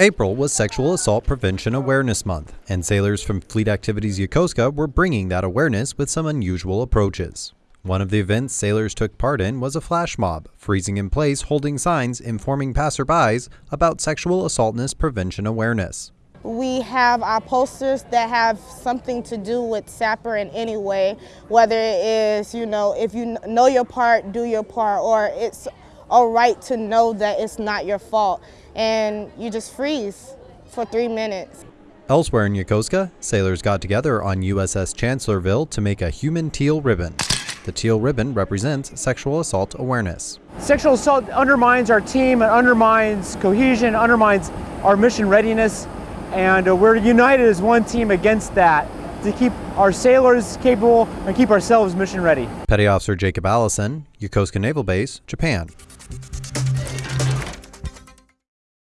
April was Sexual Assault Prevention Awareness Month, and sailors from Fleet Activities Yokosuka were bringing that awareness with some unusual approaches. One of the events sailors took part in was a flash mob, freezing in place holding signs informing passerbys about sexual assaultness prevention awareness. We have our posters that have something to do with SAPR in any way, whether it is, you know, if you know your part, do your part, or it's all right to know that it's not your fault and you just freeze for three minutes. Elsewhere in Yokosuka, sailors got together on USS Chancellorsville to make a human teal ribbon. The teal ribbon represents sexual assault awareness. Sexual assault undermines our team, it undermines cohesion, undermines our mission readiness, and uh, we're united as one team against that to keep our sailors capable and keep ourselves mission ready. Petty Officer Jacob Allison, Yokosuka Naval Base, Japan.